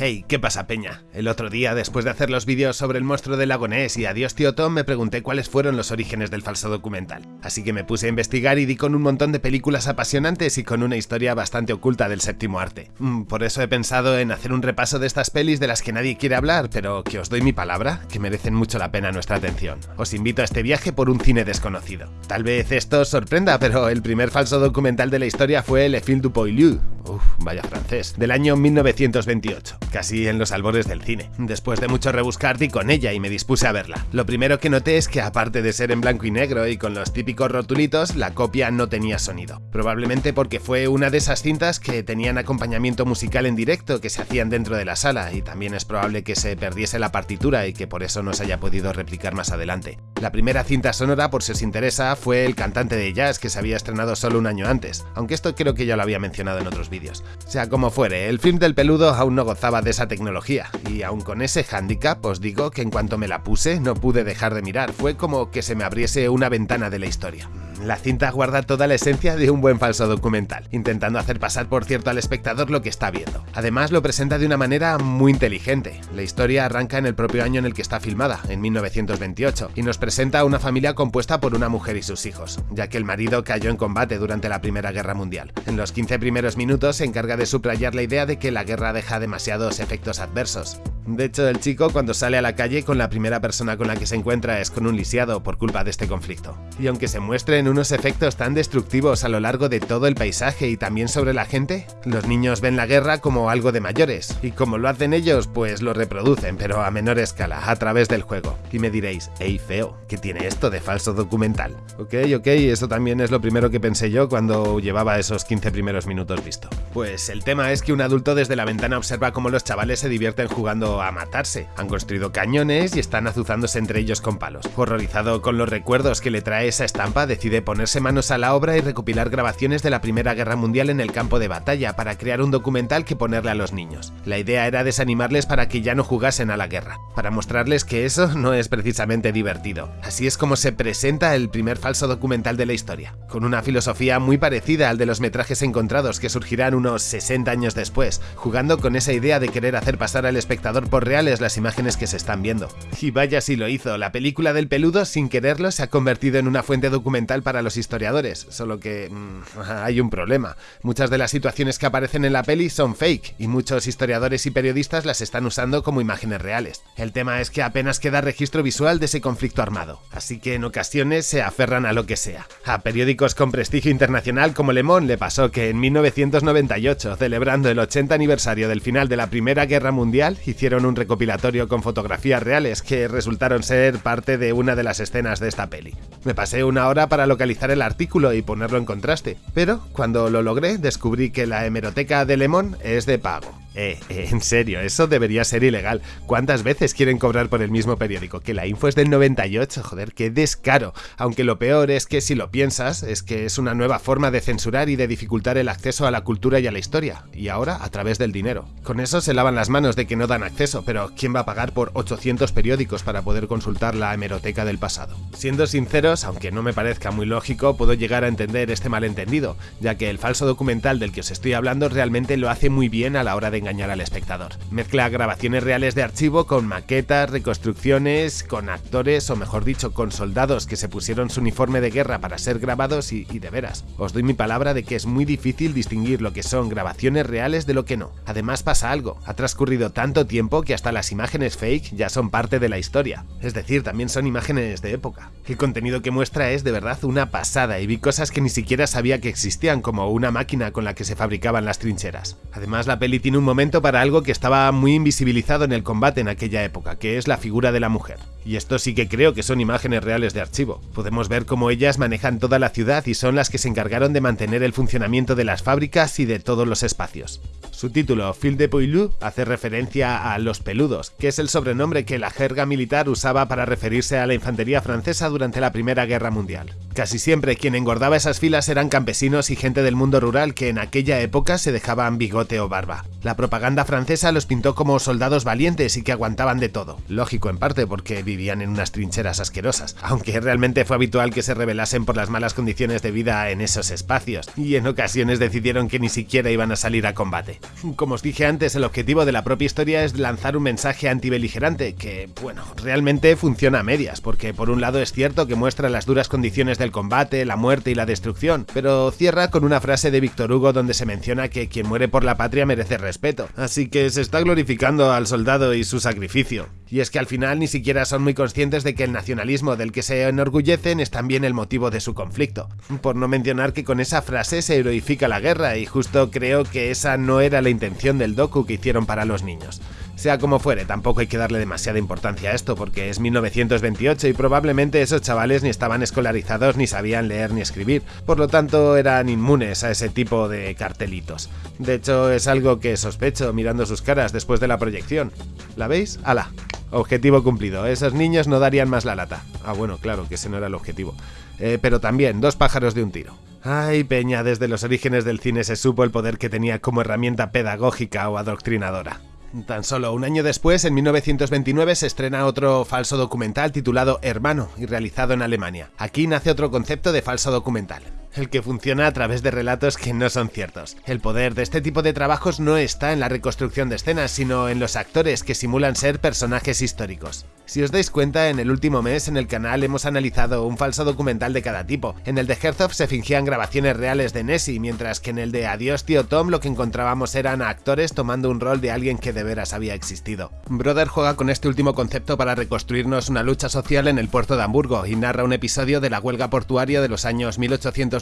Hey, ¿qué pasa peña? El otro día, después de hacer los vídeos sobre el monstruo del lago Ness y Adiós tío Tom, me pregunté cuáles fueron los orígenes del falso documental. Así que me puse a investigar y di con un montón de películas apasionantes y con una historia bastante oculta del séptimo arte. Mm, por eso he pensado en hacer un repaso de estas pelis de las que nadie quiere hablar, pero que os doy mi palabra, que merecen mucho la pena nuestra atención. Os invito a este viaje por un cine desconocido. Tal vez esto os sorprenda, pero el primer falso documental de la historia fue Le Fil du Poilu, uff, vaya francés, del año 1928 casi en los albores del cine. Después de mucho rebuscar di con ella y me dispuse a verla. Lo primero que noté es que aparte de ser en blanco y negro y con los típicos rotulitos, la copia no tenía sonido. Probablemente porque fue una de esas cintas que tenían acompañamiento musical en directo que se hacían dentro de la sala y también es probable que se perdiese la partitura y que por eso no se haya podido replicar más adelante. La primera cinta sonora, por si os interesa, fue El cantante de jazz que se había estrenado solo un año antes, aunque esto creo que ya lo había mencionado en otros vídeos. Sea como fuere, el film del peludo aún no gozaba de esa tecnología, y aun con ese handicap os digo que en cuanto me la puse no pude dejar de mirar, fue como que se me abriese una ventana de la historia. La cinta guarda toda la esencia de un buen falso documental, intentando hacer pasar por cierto al espectador lo que está viendo. Además lo presenta de una manera muy inteligente. La historia arranca en el propio año en el que está filmada, en 1928, y nos presenta a una familia compuesta por una mujer y sus hijos, ya que el marido cayó en combate durante la Primera Guerra Mundial. En los 15 primeros minutos se encarga de subrayar la idea de que la guerra deja demasiados efectos adversos. De hecho, el chico cuando sale a la calle con la primera persona con la que se encuentra es con un lisiado por culpa de este conflicto. Y aunque se muestren unos efectos tan destructivos a lo largo de todo el paisaje y también sobre la gente, los niños ven la guerra como algo de mayores, y como lo hacen ellos, pues lo reproducen, pero a menor escala, a través del juego. Y me diréis, hey feo, ¿qué tiene esto de falso documental? Ok, ok, eso también es lo primero que pensé yo cuando llevaba esos 15 primeros minutos visto. Pues el tema es que un adulto desde la ventana observa cómo los chavales se divierten jugando a matarse. Han construido cañones y están azuzándose entre ellos con palos. Horrorizado con los recuerdos que le trae esa estampa, decide ponerse manos a la obra y recopilar grabaciones de la Primera Guerra Mundial en el campo de batalla para crear un documental que ponerle a los niños. La idea era desanimarles para que ya no jugasen a la guerra, para mostrarles que eso no es precisamente divertido. Así es como se presenta el primer falso documental de la historia, con una filosofía muy parecida al de los metrajes encontrados que surgirán unos 60 años después, jugando con esa idea de querer hacer pasar al espectador por reales las imágenes que se están viendo. Y vaya si lo hizo, la película del peludo sin quererlo se ha convertido en una fuente documental para los historiadores, solo que mmm, hay un problema. Muchas de las situaciones que aparecen en la peli son fake y muchos historiadores y periodistas las están usando como imágenes reales. El tema es que apenas queda registro visual de ese conflicto armado, así que en ocasiones se aferran a lo que sea. A periódicos con prestigio internacional como Le Monde le pasó que en 1998, celebrando el 80 aniversario del final de la Primera Guerra Mundial, un recopilatorio con fotografías reales que resultaron ser parte de una de las escenas de esta peli. Me pasé una hora para localizar el artículo y ponerlo en contraste, pero cuando lo logré descubrí que la hemeroteca de Lemon es de pago. Eh, eh, en serio, eso debería ser ilegal. ¿Cuántas veces quieren cobrar por el mismo periódico? Que la info es del 98, joder, qué descaro. Aunque lo peor es que si lo piensas, es que es una nueva forma de censurar y de dificultar el acceso a la cultura y a la historia. Y ahora a través del dinero. Con eso se lavan las manos de que no dan acceso, pero ¿quién va a pagar por 800 periódicos para poder consultar la hemeroteca del pasado? Siendo sinceros, aunque no me parezca muy lógico, puedo llegar a entender este malentendido, ya que el falso documental del que os estoy hablando realmente lo hace muy bien a la hora de engañar al espectador. Mezcla grabaciones reales de archivo con maquetas, reconstrucciones, con actores o mejor dicho con soldados que se pusieron su uniforme de guerra para ser grabados y, y de veras, os doy mi palabra de que es muy difícil distinguir lo que son grabaciones reales de lo que no. Además pasa algo, ha transcurrido tanto tiempo que hasta las imágenes fake ya son parte de la historia, es decir, también son imágenes de época. El contenido que muestra es de verdad una pasada y vi cosas que ni siquiera sabía que existían como una máquina con la que se fabricaban las trincheras. Además la peli tiene un momento para algo que estaba muy invisibilizado en el combate en aquella época, que es la figura de la mujer. Y esto sí que creo que son imágenes reales de archivo. Podemos ver cómo ellas manejan toda la ciudad y son las que se encargaron de mantener el funcionamiento de las fábricas y de todos los espacios. Su título, Fil de Poilu, hace referencia a los peludos, que es el sobrenombre que la jerga militar usaba para referirse a la infantería francesa durante la Primera Guerra Mundial. Casi siempre quien engordaba esas filas eran campesinos y gente del mundo rural que en aquella época se dejaban bigote o barba. La propaganda francesa los pintó como soldados valientes y que aguantaban de todo. Lógico en parte porque vivían en unas trincheras asquerosas, aunque realmente fue habitual que se rebelasen por las malas condiciones de vida en esos espacios, y en ocasiones decidieron que ni siquiera iban a salir a combate. Como os dije antes, el objetivo de la propia historia es lanzar un mensaje antibeligerante, que, bueno, realmente funciona a medias, porque por un lado es cierto que muestra las duras condiciones del combate, la muerte y la destrucción, pero cierra con una frase de Víctor Hugo donde se menciona que quien muere por la patria merece respeto, así que se está glorificando al soldado y su sacrificio. Y es que al final ni siquiera son muy conscientes de que el nacionalismo del que se enorgullecen es también el motivo de su conflicto. Por no mencionar que con esa frase se heroifica la guerra y justo creo que esa no era la intención del docu que hicieron para los niños. Sea como fuere, tampoco hay que darle demasiada importancia a esto porque es 1928 y probablemente esos chavales ni estaban escolarizados ni sabían leer ni escribir, por lo tanto eran inmunes a ese tipo de cartelitos. De hecho es algo que sospecho mirando sus caras después de la proyección. ¿La veis? ¡Hala! Objetivo cumplido, esos niños no darían más la lata. Ah bueno, claro que ese no era el objetivo. Eh, pero también, dos pájaros de un tiro. Ay, Peña, desde los orígenes del cine se supo el poder que tenía como herramienta pedagógica o adoctrinadora. Tan solo un año después, en 1929, se estrena otro falso documental titulado Hermano y realizado en Alemania. Aquí nace otro concepto de falso documental, el que funciona a través de relatos que no son ciertos. El poder de este tipo de trabajos no está en la reconstrucción de escenas, sino en los actores que simulan ser personajes históricos. Si os dais cuenta, en el último mes en el canal hemos analizado un falso documental de cada tipo. En el de Herzog se fingían grabaciones reales de Nessie, mientras que en el de Adiós tío Tom lo que encontrábamos eran actores tomando un rol de alguien que de veras había existido. Brother juega con este último concepto para reconstruirnos una lucha social en el puerto de Hamburgo y narra un episodio de la huelga portuaria de los años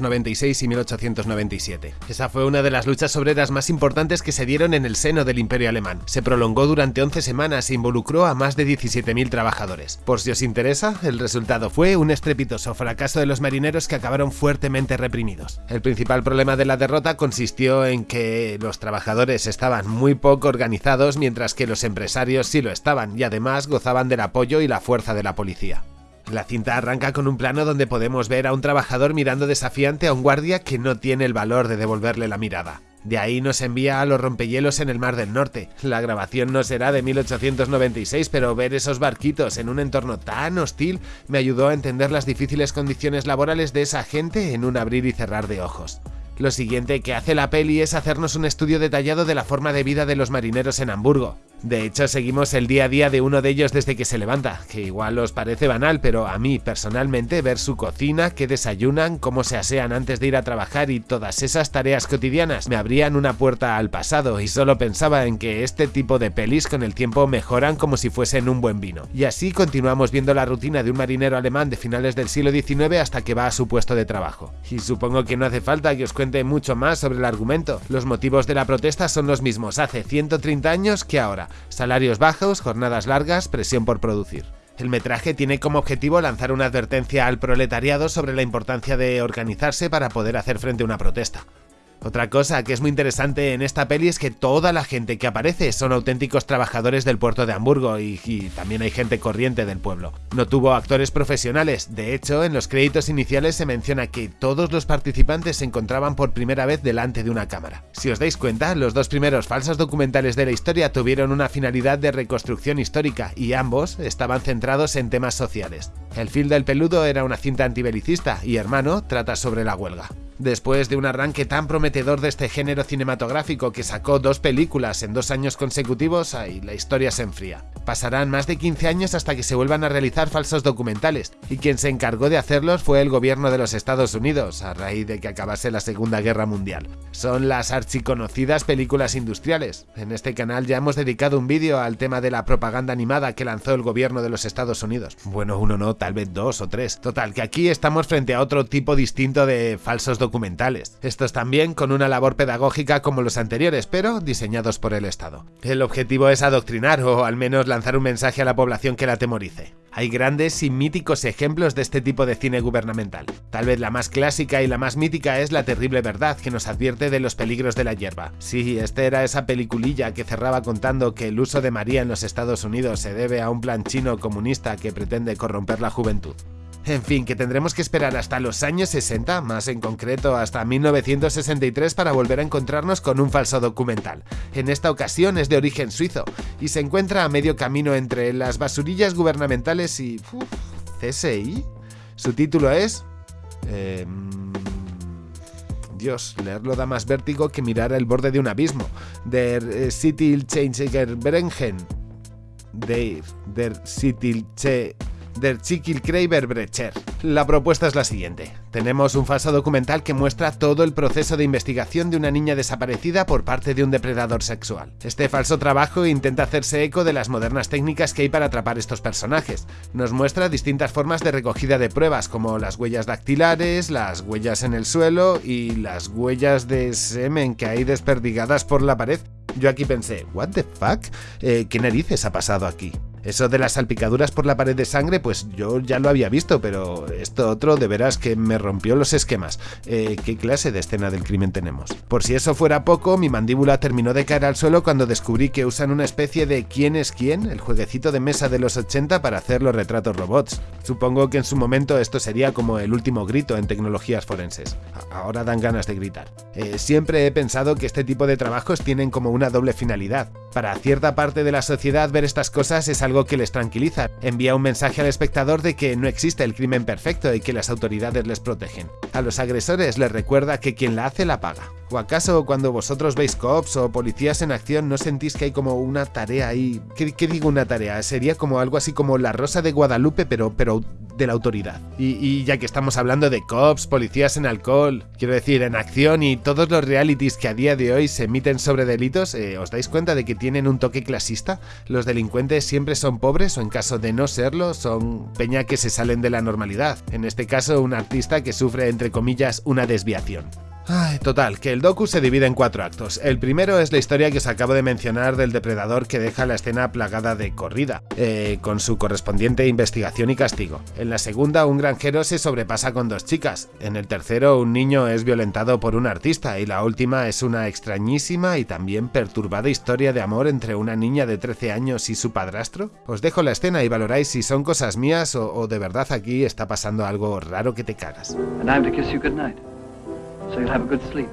1896 y 1897. Esa fue una de las luchas obreras más importantes que se dieron en el seno del imperio alemán. Se prolongó durante 11 semanas e involucró a más de 17.000 trabajadores. Por si os interesa, el resultado fue un estrepitoso fracaso de los marineros que acabaron fuertemente reprimidos. El principal problema de la derrota consistió en que los trabajadores estaban muy poco organizados mientras que los empresarios sí lo estaban y además gozaban del apoyo y la fuerza de la policía. La cinta arranca con un plano donde podemos ver a un trabajador mirando desafiante a un guardia que no tiene el valor de devolverle la mirada. De ahí nos envía a los rompehielos en el Mar del Norte. La grabación no será de 1896, pero ver esos barquitos en un entorno tan hostil me ayudó a entender las difíciles condiciones laborales de esa gente en un abrir y cerrar de ojos. Lo siguiente que hace la peli es hacernos un estudio detallado de la forma de vida de los marineros en Hamburgo. De hecho, seguimos el día a día de uno de ellos desde que se levanta, que igual os parece banal, pero a mí personalmente ver su cocina, qué desayunan, cómo se asean antes de ir a trabajar y todas esas tareas cotidianas me abrían una puerta al pasado y solo pensaba en que este tipo de pelis con el tiempo mejoran como si fuesen un buen vino. Y así continuamos viendo la rutina de un marinero alemán de finales del siglo XIX hasta que va a su puesto de trabajo. Y supongo que no hace falta que os cuente mucho más sobre el argumento. Los motivos de la protesta son los mismos hace 130 años que ahora salarios bajos, jornadas largas, presión por producir. El metraje tiene como objetivo lanzar una advertencia al proletariado sobre la importancia de organizarse para poder hacer frente a una protesta. Otra cosa que es muy interesante en esta peli es que toda la gente que aparece son auténticos trabajadores del puerto de Hamburgo y, también hay gente corriente del pueblo. No tuvo actores profesionales, de hecho en los créditos iniciales se menciona que todos los participantes se encontraban por primera vez delante de una cámara. Si os dais cuenta, los dos primeros falsos documentales de la historia tuvieron una finalidad de reconstrucción histórica y ambos estaban centrados en temas sociales. El film del peludo era una cinta antibelicista y Hermano trata sobre la huelga. Después de un arranque tan prometedor de este género cinematográfico que sacó dos películas en dos años consecutivos, ahí la historia se enfría. Pasarán más de 15 años hasta que se vuelvan a realizar falsos documentales, y quien se encargó de hacerlos fue el gobierno de los Estados Unidos, a raíz de que acabase la Segunda Guerra Mundial. Son las archiconocidas películas industriales. En este canal ya hemos dedicado un vídeo al tema de la propaganda animada que lanzó el gobierno de los Estados Unidos. Bueno, uno no, tal vez dos o tres. Total, que aquí estamos frente a otro tipo distinto de falsos documentales documentales. Estos también con una labor pedagógica como los anteriores, pero diseñados por el Estado. El objetivo es adoctrinar o al menos lanzar un mensaje a la población que la temorice. Hay grandes y míticos ejemplos de este tipo de cine gubernamental. Tal vez la más clásica y la más mítica es La terrible verdad, que nos advierte de los peligros de la hierba. Sí, esta era esa peliculilla que cerraba contando que el uso de María en los Estados Unidos se debe a un plan chino comunista que pretende corromper la juventud. En fin, que tendremos que esperar hasta los años 60, más en concreto hasta 1963 para volver a encontrarnos con un falso documental. En esta ocasión es de origen suizo y se encuentra a medio camino entre las basurillas gubernamentales y... CSI. Su título es... Eh, Dios, leerlo da más vértigo que mirar el borde de un abismo. Der eh, Sitil Brengen. Der, der Sitil Der Brecher. La propuesta es la siguiente. Tenemos un falso documental que muestra todo el proceso de investigación de una niña desaparecida por parte de un depredador sexual. Este falso trabajo intenta hacerse eco de las modernas técnicas que hay para atrapar estos personajes. Nos muestra distintas formas de recogida de pruebas, como las huellas dactilares, las huellas en el suelo y las huellas de semen que hay desperdigadas por la pared. Yo aquí pensé, ¿what the fuck? Eh, ¿Qué narices ha pasado aquí? Eso de las salpicaduras por la pared de sangre, pues yo ya lo había visto, pero esto otro de veras que me rompió los esquemas. Eh, ¿Qué clase de escena del crimen tenemos? Por si eso fuera poco, mi mandíbula terminó de caer al suelo cuando descubrí que usan una especie de ¿Quién es quién? el jueguecito de mesa de los 80 para hacer los retratos robots. Supongo que en su momento esto sería como el último grito en tecnologías forenses. Ahora dan ganas de gritar. Eh, siempre he pensado que este tipo de trabajos tienen como una doble finalidad. Para cierta parte de la sociedad ver estas cosas es algo que les tranquiliza. Envía un mensaje al espectador de que no existe el crimen perfecto y que las autoridades les protegen. A los agresores les recuerda que quien la hace la paga. ¿O acaso cuando vosotros veis cops o policías en acción no sentís que hay como una tarea ahí? ¿Qué, qué digo una tarea? Sería como algo así como la Rosa de Guadalupe pero, pero de la autoridad. Y, ya que estamos hablando de cops, policías en alcohol, quiero decir, en acción y todos los realities que a día de hoy se emiten sobre delitos, eh, ¿os dais cuenta de que tienen un toque clasista? Los delincuentes siempre son pobres o en caso de no serlo, son peña que se salen de la normalidad. En este caso, un artista que sufre, entre comillas, una desviación. Total, que el docu se divide en cuatro actos. El primero es la historia que os acabo de mencionar del depredador que deja la escena plagada de corrida, eh, con su correspondiente investigación y castigo. En la segunda, un granjero se sobrepasa con dos chicas. En el tercero, un niño es violentado por un artista. Y la última es una extrañísima y también perturbada historia de amor entre una niña de 13 años y su padrastro. Os dejo la escena y valoráis si son cosas mías o, de verdad aquí está pasando algo raro que te cagas. So you'll have a good sleep.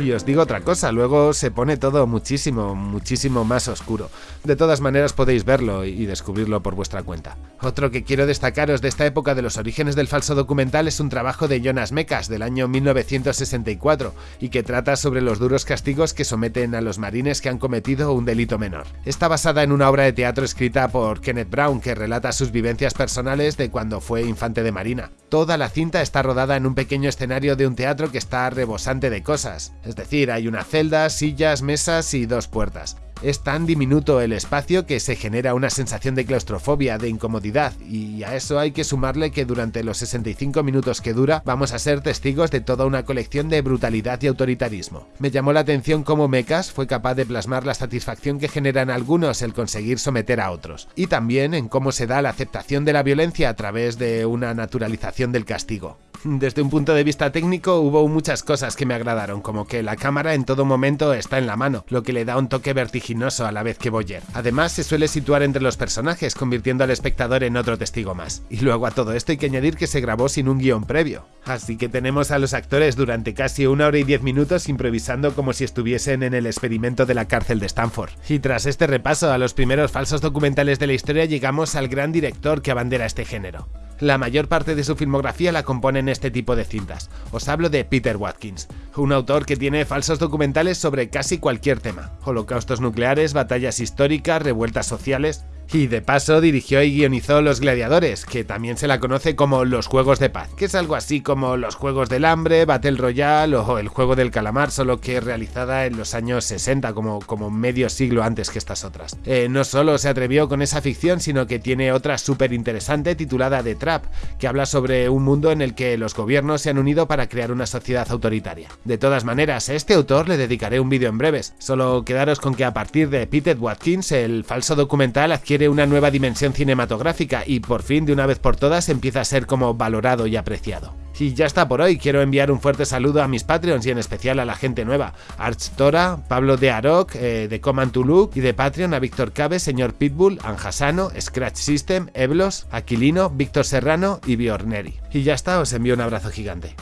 Y os digo otra cosa, luego se pone todo muchísimo, muchísimo más oscuro. De todas maneras podéis verlo y descubrirlo por vuestra cuenta. Otro que quiero destacaros de esta época de los orígenes del falso documental es un trabajo de Jonas Mekas del año 1964 y que trata sobre los duros castigos que someten a los marines que han cometido un delito menor. Está basada en una obra de teatro escrita por Kenneth Brown que relata sus vivencias personales de cuando fue infante de marina. Toda la cinta está rodada en un pequeño escenario de un teatro que está rebosante de cosas, es decir, hay una celda, sillas, mesas y dos puertas. Es tan diminuto el espacio que se genera una sensación de claustrofobia, de incomodidad, y a eso hay que sumarle que durante los 65 minutos que dura vamos a ser testigos de toda una colección de brutalidad y autoritarismo. Me llamó la atención cómo Mecas fue capaz de plasmar la satisfacción que generan algunos el conseguir someter a otros, y también en cómo se da la aceptación de la violencia a través de una naturalización del castigo. Desde un punto de vista técnico hubo muchas cosas que me agradaron, como que la cámara en todo momento está en la mano, lo que le da un toque vertiginoso a la vez que Boyer. Además se suele situar entre los personajes, convirtiendo al espectador en otro testigo más. Y luego a todo esto hay que añadir que se grabó sin un guion previo. Así que tenemos a los actores durante casi una hora y diez minutos improvisando como si estuviesen en el experimento de la cárcel de Stanford. Y tras este repaso a los primeros falsos documentales de la historia llegamos al gran director que abandera este género. La mayor parte de su filmografía la componen este tipo de cintas. Os hablo de Peter Watkins, un autor que tiene falsos documentales sobre casi cualquier tema. Holocaustos nucleares, batallas históricas, revueltas sociales... Y de paso dirigió y guionizó Los Gladiadores, que también se la conoce como Los Juegos de Paz, que es algo así como Los Juegos del Hambre, Battle Royale o El Juego del Calamar, solo que realizada en los años 60, como, como medio siglo antes que estas otras. Eh, no solo se atrevió con esa ficción, sino que tiene otra súper interesante titulada The Trap, que habla sobre un mundo en el que los gobiernos se han unido para crear una sociedad autoritaria. De todas maneras, a este autor le dedicaré un vídeo en breves, solo quedaros con que a partir de Peter Watkins el falso documental una nueva dimensión cinematográfica y por fin de una vez por todas empieza a ser como valorado y apreciado. Y ya está por hoy, quiero enviar un fuerte saludo a mis Patreons y en especial a la gente nueva, Arch Tora, Pablo de Aroc, eh, de Command to Look y de Patreon a Víctor Cabe, Señor Pitbull, Anjasano, Scratch System, Eblos, Aquilino, Víctor Serrano y Biorneri. Y ya está, os envío un abrazo gigante.